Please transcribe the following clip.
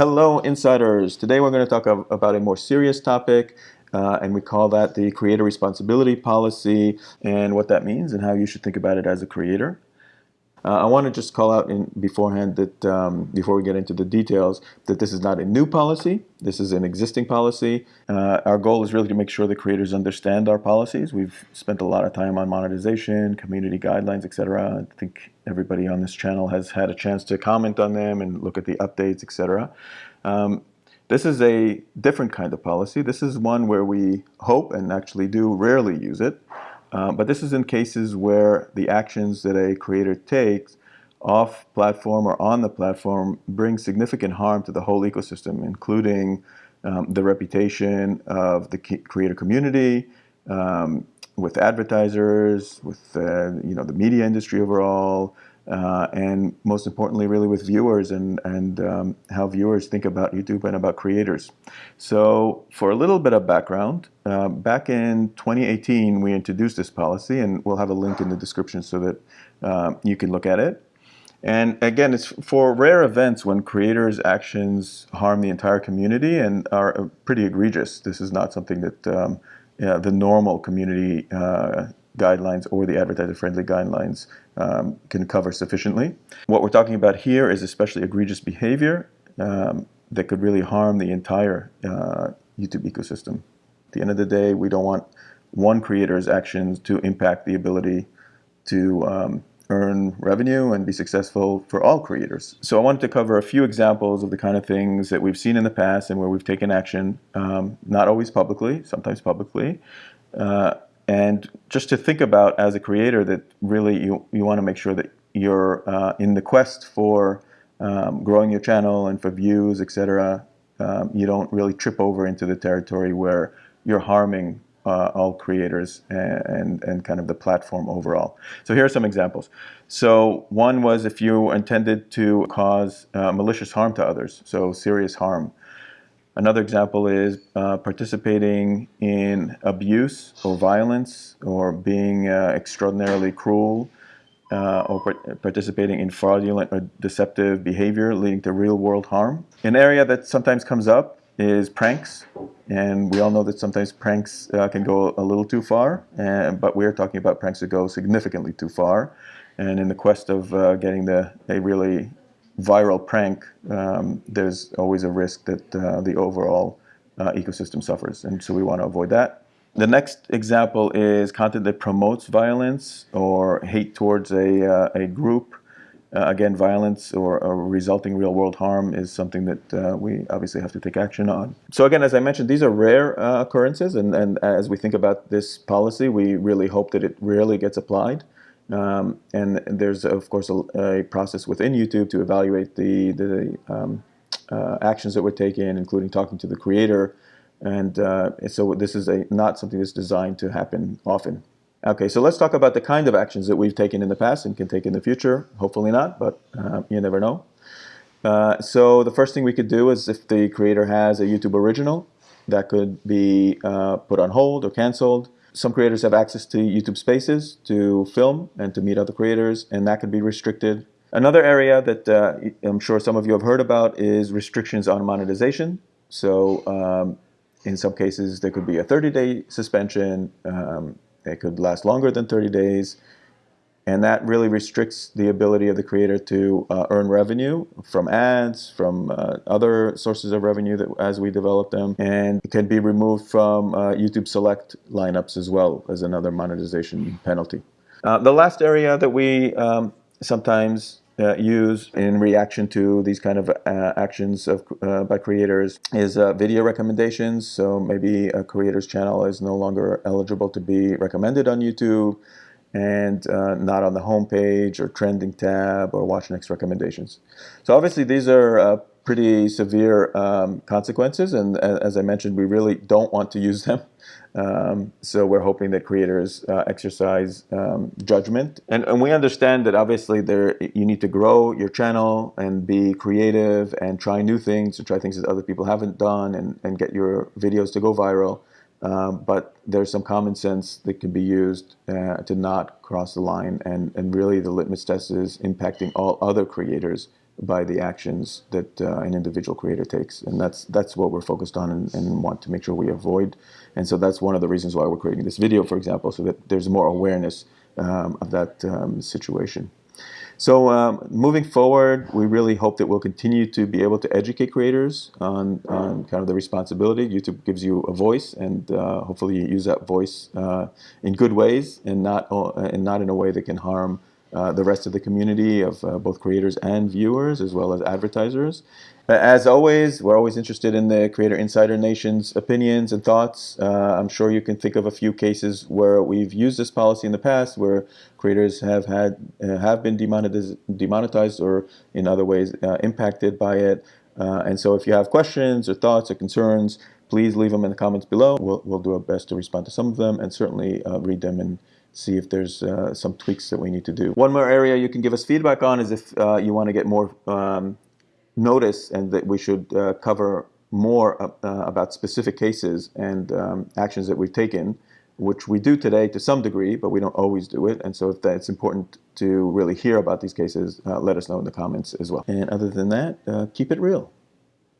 Hello, insiders. Today we're going to talk about a more serious topic, uh, and we call that the creator responsibility policy and what that means and how you should think about it as a creator. Uh, I want to just call out in beforehand that um, before we get into the details that this is not a new policy. This is an existing policy. Uh, our goal is really to make sure the creators understand our policies. We've spent a lot of time on monetization, community guidelines, etc. I think everybody on this channel has had a chance to comment on them and look at the updates, etc. Um, this is a different kind of policy. This is one where we hope and actually do rarely use it. Um, but this is in cases where the actions that a creator takes off platform or on the platform bring significant harm to the whole ecosystem, including um, the reputation of the creator community, um, with advertisers, with uh, you know the media industry overall, uh, and most importantly, really with viewers and, and um, how viewers think about YouTube and about creators. So for a little bit of background, uh, back in 2018, we introduced this policy, and we'll have a link in the description so that uh, you can look at it. And again, it's for rare events when creators' actions harm the entire community and are uh, pretty egregious. This is not something that um, the normal community uh, guidelines or the advertiser-friendly guidelines um, can cover sufficiently. What we're talking about here is especially egregious behavior um, that could really harm the entire uh, YouTube ecosystem. At the end of the day, we don't want one creator's actions to impact the ability to um, earn revenue and be successful for all creators. So I wanted to cover a few examples of the kind of things that we've seen in the past and where we've taken action, um, not always publicly, sometimes publicly, uh, and just to think about as a creator that really you, you want to make sure that you're uh, in the quest for um, growing your channel and for views, etc. Um, you don't really trip over into the territory where you're harming uh, all creators and, and, and kind of the platform overall. So here are some examples. So one was if you intended to cause uh, malicious harm to others, so serious harm. Another example is uh, participating in abuse or violence or being uh, extraordinarily cruel uh, or participating in fraudulent or deceptive behavior leading to real world harm. An area that sometimes comes up is pranks and we all know that sometimes pranks uh, can go a little too far and, but we're talking about pranks that go significantly too far and in the quest of uh, getting the, a really viral prank, um, there's always a risk that uh, the overall uh, ecosystem suffers. And so we want to avoid that. The next example is content that promotes violence or hate towards a, uh, a group. Uh, again, violence or, or, resulting real world harm is something that uh, we obviously have to take action on. So again, as I mentioned, these are rare occurrences. And, and as we think about this policy, we really hope that it rarely gets applied. Um, and there's, of course, a, a, process within YouTube to evaluate the, the um, uh, actions that were taken, including talking to the creator. And uh, so this is a, not something that's designed to happen often. Okay, so let's talk about the kind of actions that we've taken in the past and can take in the future. Hopefully not, but uh, you never know. Uh, so the first thing we could do is if the creator has a YouTube original, that could be uh, put on hold or canceled. Some creators have access to YouTube Spaces to film and to meet other creators, and that can be restricted. Another area that uh, I'm sure some of you have heard about is restrictions on monetization. So um, in some cases, there could be a 30-day suspension. Um, it could last longer than 30 days. And that really restricts the ability of the creator to uh, earn revenue from ads, from uh, other sources of revenue that as we develop them, and it can be removed from uh, YouTube Select lineups as well as another monetization penalty. Uh, the last area that we um, sometimes uh, use in reaction to these kind of uh, actions of, by creators is video recommendations. So maybe a creator's channel is no longer eligible to be recommended on YouTube and uh, not on the home page or trending tab or watch next recommendations. So obviously these are uh, pretty severe um, consequences and as I mentioned we really don't want to use them. Um, so we're hoping that creators uh, exercise um, judgment and, and, we understand that obviously there you need to grow your channel and be creative and try new things and try things that other people haven't done and, and get your videos to go viral. Um, but there's some common sense that can be used uh, to not cross the line and, and really the litmus test is impacting all other creators by the actions that uh, an individual creator takes, and that's that's what we're focused on and, and, want to make sure we avoid. And so that's one of the reasons why we're creating this video, for example, so that there's more awareness um, of that um, situation. So um, moving forward, we really hope that we'll continue to be able to educate creators on, on kind of the responsibility. YouTube gives you a voice, and uh, hopefully you use that voice uh, in good ways and not uh, and not in a way that can harm uh, the rest of the community of uh, both creators and viewers, as well as advertisers. As always, we're always interested in the Creator Insider Nation's opinions and thoughts. Uh, I'm sure you can think of a few cases where we've used this policy in the past, where creators have had uh, have been demonetized, demonetized or in other ways uh, impacted by it. Uh, and so, if you have questions or thoughts or concerns, please leave them in the comments below. We'll, we'll do our best to respond to some of them and certainly uh, read them and see if there's uh, some tweaks that we need to do. One more area you can give us feedback on is if you want to get more um, notice and that we should uh, cover more uh, about specific cases and um, actions that we've taken, which we do today to some degree, but we don't always do it. And so if that's important to really hear about these cases, uh, let us know in the comments as well. And other than that, uh, keep it real.